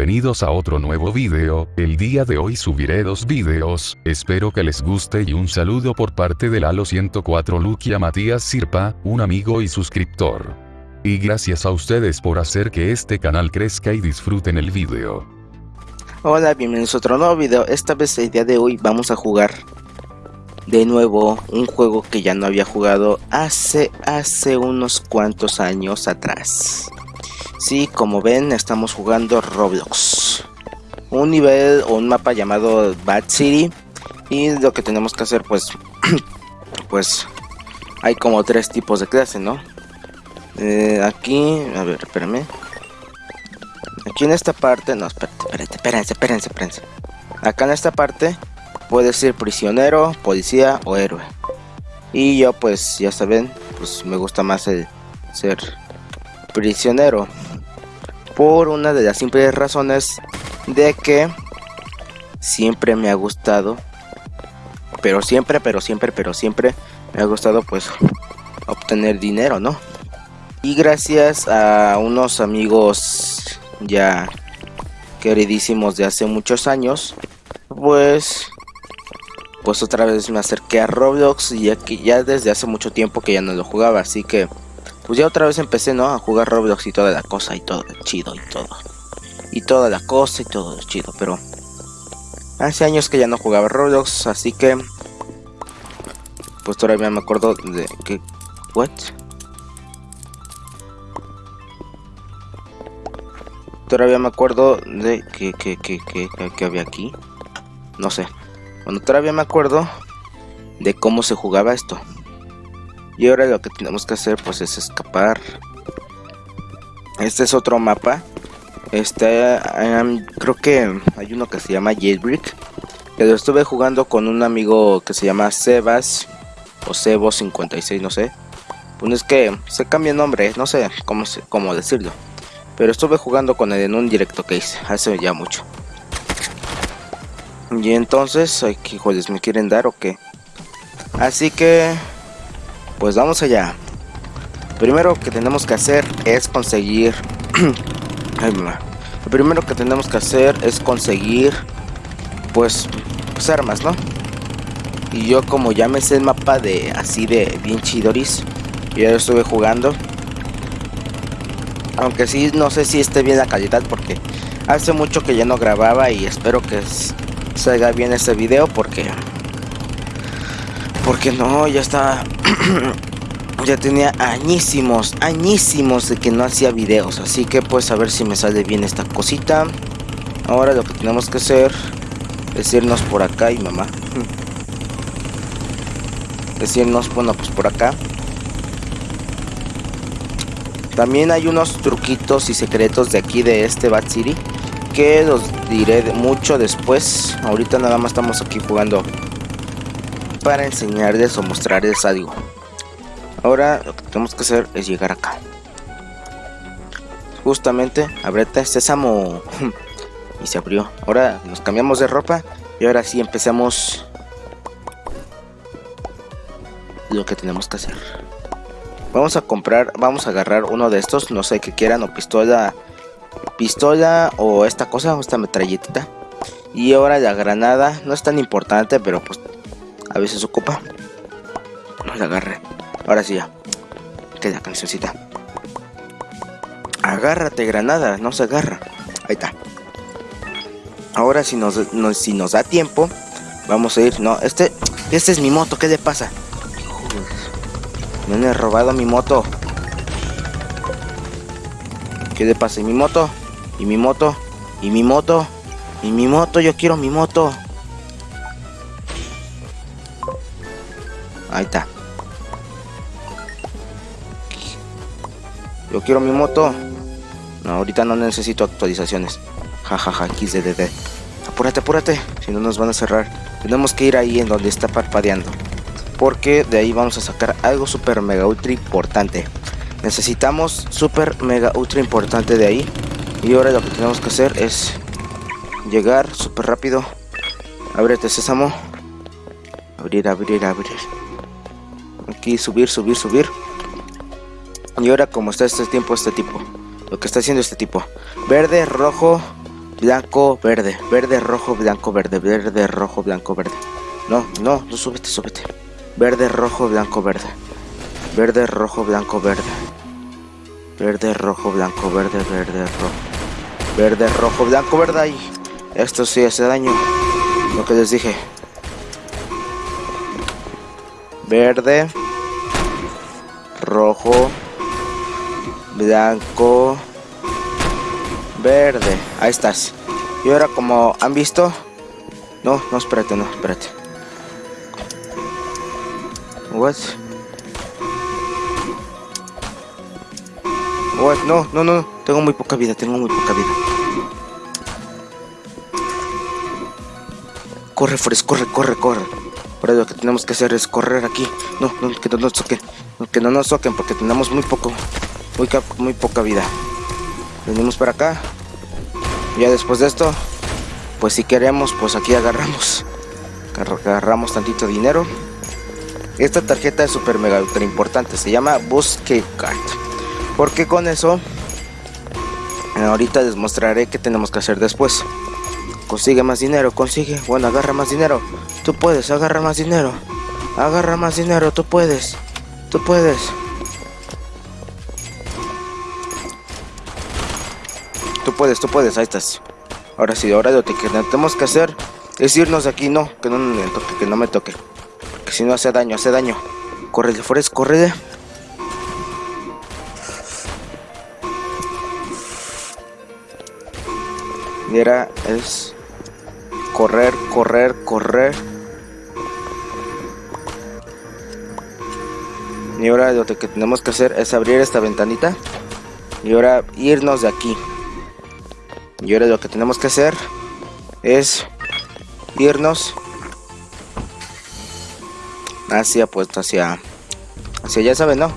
bienvenidos a otro nuevo video, el día de hoy subiré dos videos, espero que les guste y un saludo por parte del Halo 104 Lukia Matías Sirpa, un amigo y suscriptor. Y gracias a ustedes por hacer que este canal crezca y disfruten el video. Hola, bienvenidos a otro nuevo video, esta vez el día de hoy vamos a jugar de nuevo un juego que ya no había jugado hace, hace unos cuantos años atrás. Sí, como ven, estamos jugando Roblox. Un nivel o un mapa llamado Bad City. Y lo que tenemos que hacer, pues, pues, hay como tres tipos de clase, ¿no? Eh, aquí, a ver, espérame. Aquí en esta parte, no, espérate, espérate, espérense, espérense, espérense. Acá en esta parte, puede ser prisionero, policía o héroe. Y yo, pues, ya saben, pues me gusta más el ser prisionero por una de las simples razones de que siempre me ha gustado, pero siempre, pero siempre, pero siempre me ha gustado pues obtener dinero, ¿no? Y gracias a unos amigos ya queridísimos de hace muchos años, pues pues otra vez me acerqué a Roblox y ya que ya desde hace mucho tiempo que ya no lo jugaba, así que pues ya otra vez empecé, ¿no? A jugar Roblox y toda la cosa y todo chido y todo. Y toda la cosa y todo chido, pero... Hace años que ya no jugaba Roblox, así que... Pues todavía me acuerdo de que... ¿What? Todavía me acuerdo de que, que, que, que, que había aquí. No sé. Bueno, todavía me acuerdo de cómo se jugaba esto. Y ahora lo que tenemos que hacer pues es escapar. Este es otro mapa. Este, creo que hay uno que se llama Jailbreak. Que lo estuve jugando con un amigo que se llama Sebas. O Sebo56, no sé. Pues es que se cambia el nombre, no sé cómo, cómo decirlo. Pero estuve jugando con él en un directo que hice, hace ya mucho. Y entonces, ay, ¿qué híjoles me quieren dar o qué? Así que pues vamos allá. Primero que tenemos que hacer es conseguir... Lo primero que tenemos que hacer es conseguir... Pues, pues armas, ¿no? Y yo como ya me sé el mapa de así de bien chidoris. Y ya lo estuve jugando. Aunque sí, no sé si esté bien la calidad porque hace mucho que ya no grababa y espero que salga bien este video porque porque no, ya está... ya tenía añísimos, añísimos de que no hacía videos. Así que pues a ver si me sale bien esta cosita. Ahora lo que tenemos que hacer es irnos por acá y mamá. Es irnos, bueno, pues por acá. También hay unos truquitos y secretos de aquí de este Bat City que los diré mucho después. Ahorita nada más estamos aquí jugando para enseñarles o mostrarles algo. Ahora lo que tenemos que hacer es llegar acá. Justamente, abrete sésamo. y se abrió. Ahora nos cambiamos de ropa y ahora sí empezamos lo que tenemos que hacer. Vamos a comprar, vamos a agarrar uno de estos, no sé qué quieran, o pistola, pistola o esta cosa, esta metralletita. Y ahora la granada, no es tan importante, pero pues a veces ocupa. No la agarre. Ahora sí ya. Queda cancioncita. Agárrate, granada. No se agarra. Ahí está. Ahora si nos, si nos da tiempo, vamos a ir. No, este, este es mi moto. ¿Qué le pasa? Me han robado mi moto. ¿Qué le pasa? ¿Y mi moto? ¿Y mi moto? ¿Y mi moto? ¿Y mi moto? Yo quiero mi moto. Ahí está. Yo quiero mi moto. No, ahorita no necesito actualizaciones. Jajaja, ja, XDDD. Apúrate, apúrate. Si no nos van a cerrar. Tenemos que ir ahí en donde está parpadeando. Porque de ahí vamos a sacar algo super mega ultra importante. Necesitamos super mega ultra importante de ahí. Y ahora lo que tenemos que hacer es llegar súper rápido. Ábrete, sésamo. Abrir, abrir, abrir aquí subir, subir, subir. Y ahora como está este tiempo, este tipo. Lo que está haciendo este tipo. Verde, rojo, blanco, verde, verde, rojo, blanco, verde, verde, rojo, blanco, verde. No, no, no, súbete, súbete. Verde, rojo, blanco, verde. Verde, rojo, blanco, verde. Verde, rojo, blanco, verde, verde, rojo. Verde, rojo, blanco, verde. Ahí. Esto sí hace daño. Lo que les dije. Verde. Rojo. Blanco. Verde. Ahí estás. Y ahora como han visto... No, no, espérate, no, espérate. What? What? No, no, no. Tengo muy poca vida, tengo muy poca vida. Corre, Forest, corre, corre, corre. Ahora lo que tenemos que hacer es correr aquí. No, no, que no nos toquen. Que no nos toquen porque tenemos muy poco, muy, muy poca vida. Venimos para acá. Ya después de esto, pues si queremos, pues aquí agarramos. Agarramos tantito dinero. Esta tarjeta es super mega ultra importante. Se llama Busque Card. Porque con eso, ahorita les mostraré qué tenemos que hacer después. Consigue más dinero, consigue. Bueno, agarra más dinero. Tú puedes, agarra más dinero. Agarra más dinero, tú puedes. Tú puedes. Tú puedes, tú puedes, ahí estás. Ahora sí, ahora lo que tenemos que hacer es irnos de aquí. No, que no me toque, que no me toque. Porque si no hace daño, hace daño. Corre, Forest, corre. Y era es correr, correr, correr. Y ahora lo que tenemos que hacer es abrir esta ventanita. Y ahora irnos de aquí. Y ahora lo que tenemos que hacer es irnos hacia pues hacia hacia ya saben no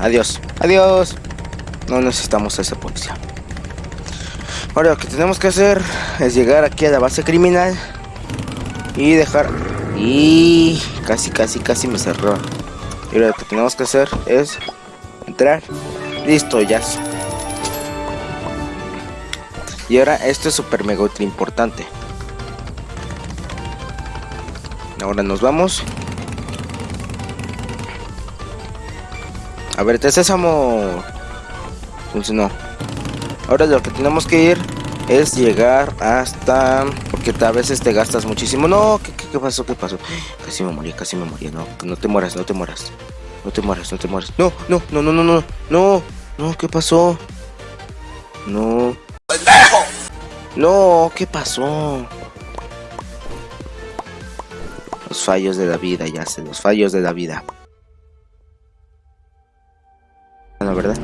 adiós adiós no necesitamos ese policía Ahora lo que tenemos que hacer es llegar aquí a la base criminal y dejar... Y casi, casi, casi me cerró. Y lo que tenemos que hacer es entrar. Listo, ya. Y ahora esto es super mega importante. Ahora nos vamos. A ver, te sésamo. Funcionó. Ahora lo que tenemos que ir es llegar hasta... Porque a veces te gastas muchísimo. No, ¿qué, pasó? ¿Qué pasó? Casi me morí, casi me morí. No, no te mueras, no te mueras. No te mueras, no te mueras. No, no, no, no, no, no. No, no, ¿qué pasó? No. No, ¿qué pasó? Los fallos de la vida, ya sé, los fallos de la vida. La verdad.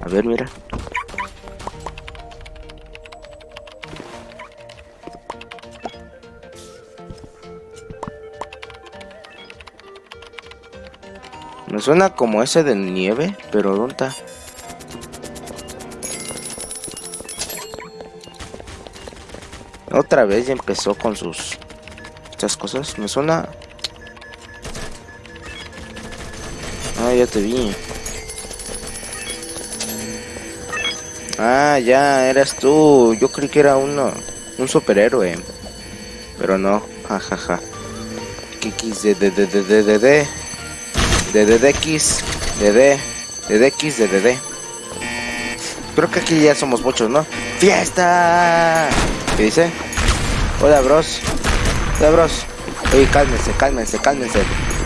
A ver, mira. Suena como ese de nieve, pero ¿dónde está? Otra vez ya empezó con sus... Estas cosas. Me suena... Ah, ya te vi. Ah, ya, eras tú. Yo creí que era uno, un superhéroe. Pero no, jajaja. De de de de de DDX, de D, de DX, de DD. Creo que aquí ya somos muchos, ¿no? ¡Fiesta! ¿Qué dice? Hola, bros. Hola, bros. Oye, cálmense, cálmense, cálmense.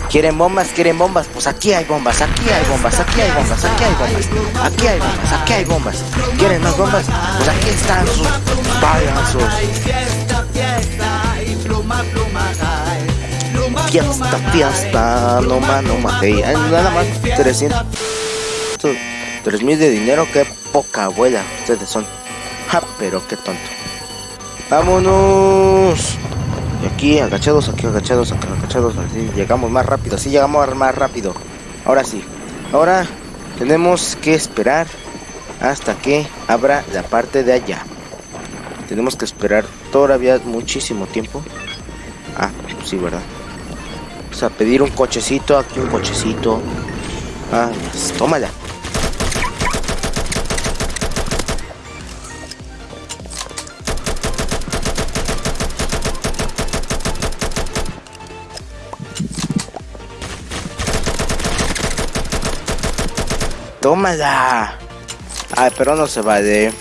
¿Quieren bombas? ¿Quieren bombas? Pues aquí hay bombas, aquí hay bombas, aquí hay bombas, aquí hay bombas, aquí hay bombas, aquí hay bombas. ¿Quieren más bombas? Pues aquí están sus fiesta, fiesta, no más, no más. nada más 300, 3000 de dinero, qué poca abuela ustedes son. Ja, pero qué tonto. Vámonos. Y aquí agachados, aquí agachados, aquí agachados, así llegamos más rápido, así llegamos más rápido. Ahora sí. Ahora tenemos que esperar hasta que abra la parte de allá. Tenemos que esperar todavía muchísimo tiempo. Ah, sí, ¿verdad? Vamos a pedir un cochecito, aquí un cochecito. Ah, pues, tómala. Tómala. Ay, pero no se vale.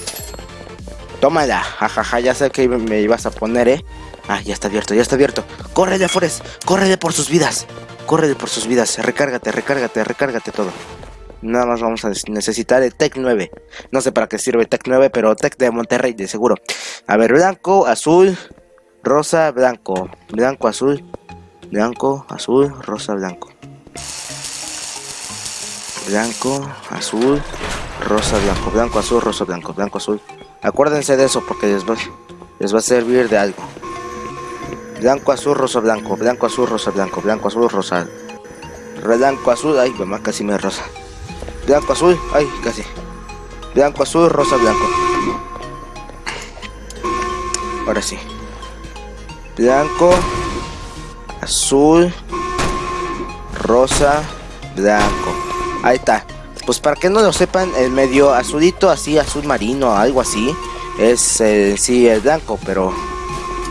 Tómala. Jajaja, ya sé que me ibas a poner, ¿eh? Ah, ya está abierto, ya está abierto. ¡Córrele, Forest! ¡Córrele por sus vidas! ¡Córrele por sus vidas! Recárgate, recárgate, recárgate todo. Nada más vamos a necesitar el Tech 9. No sé para qué sirve Tech 9, pero Tech de Monterrey, de seguro. A ver, blanco, azul, rosa, blanco. Blanco, azul, blanco, azul, rosa, blanco. Blanco, azul, rosa, blanco. Blanco, azul, rosa, blanco. Blanco, azul. Acuérdense de eso porque les va, les va a servir de algo. Blanco, azul, rosa, blanco. Blanco, azul, rosa, blanco. Blanco, azul, rosa. Blanco, azul. Ay, mamá, casi me rosa. Blanco, azul. Ay, casi. Blanco, azul, rosa, blanco. Ahora sí. Blanco, azul, rosa, blanco. Ahí está. Pues para que no lo sepan, el medio azulito, así, azul marino, algo así, es el, sí el blanco, pero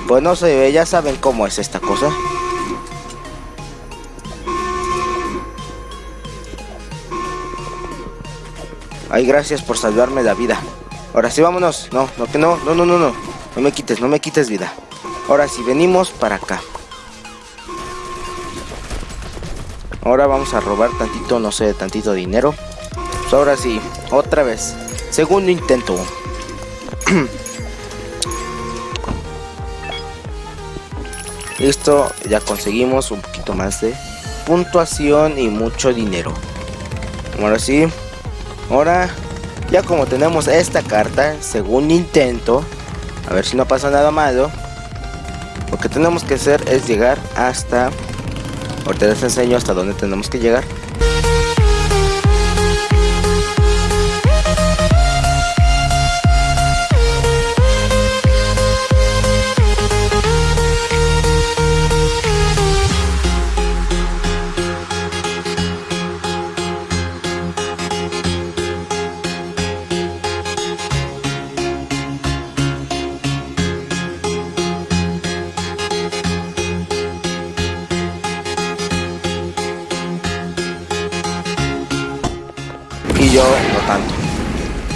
pues no sé, ya saben cómo es esta cosa. Ay, gracias por salvarme la vida. Ahora sí, vámonos. No, no, que no, no, no, no, no. No me quites, no me quites vida. Ahora sí, venimos para acá. Ahora vamos a robar tantito, no sé, tantito dinero. Pues ahora sí, otra vez. Segundo intento. Listo, ya conseguimos un poquito más de puntuación y mucho dinero. Ahora sí, ahora ya como tenemos esta carta, segundo intento, a ver si no pasa nada malo. Lo que tenemos que hacer es llegar hasta... Ahorita les enseño hasta dónde tenemos que llegar.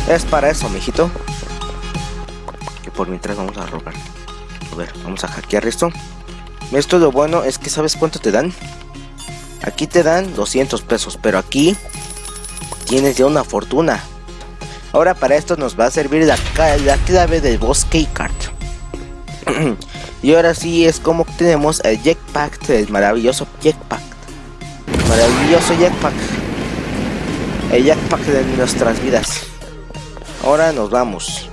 Es para eso, mijito. Que por mientras vamos a robar. A ver, vamos a hackear esto. Esto lo bueno es que ¿sabes cuánto te dan? Aquí te dan 200 pesos, pero aquí tienes ya una fortuna. Ahora para esto nos va a servir la, la clave del bosque card. y ahora sí es como tenemos el jetpack, el maravilloso jetpack. Maravilloso jetpack jackpack de nuestras vidas. Ahora nos vamos.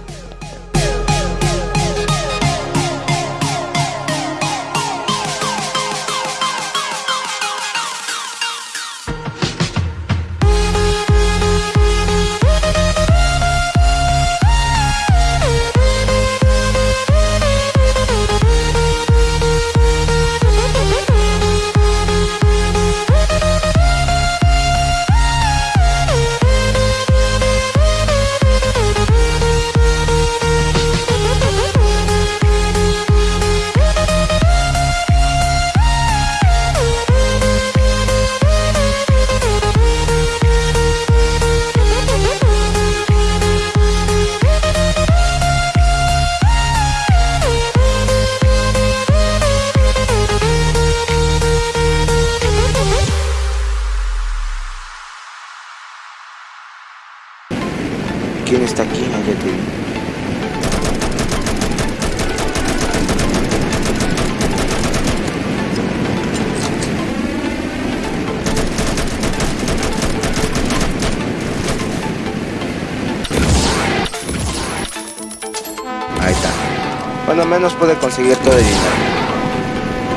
Bueno, menos puede conseguir todo el dinero.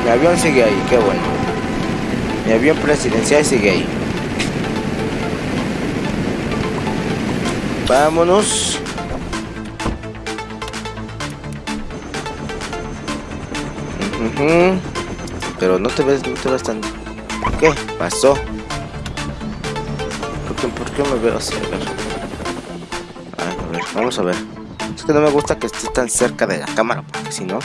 Mi avión sigue ahí, qué bueno. Mi avión presidencial sigue ahí. Vámonos. Pero no te ves, no te ves tan... ¿Qué pasó? ¿Por qué, por qué me veo así? A. Ay, a ver, vamos a ver. Es que no me gusta que esté tan cerca de la cámara, porque si no...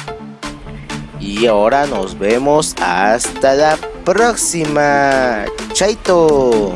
Y ahora nos vemos hasta la próxima. Chaito.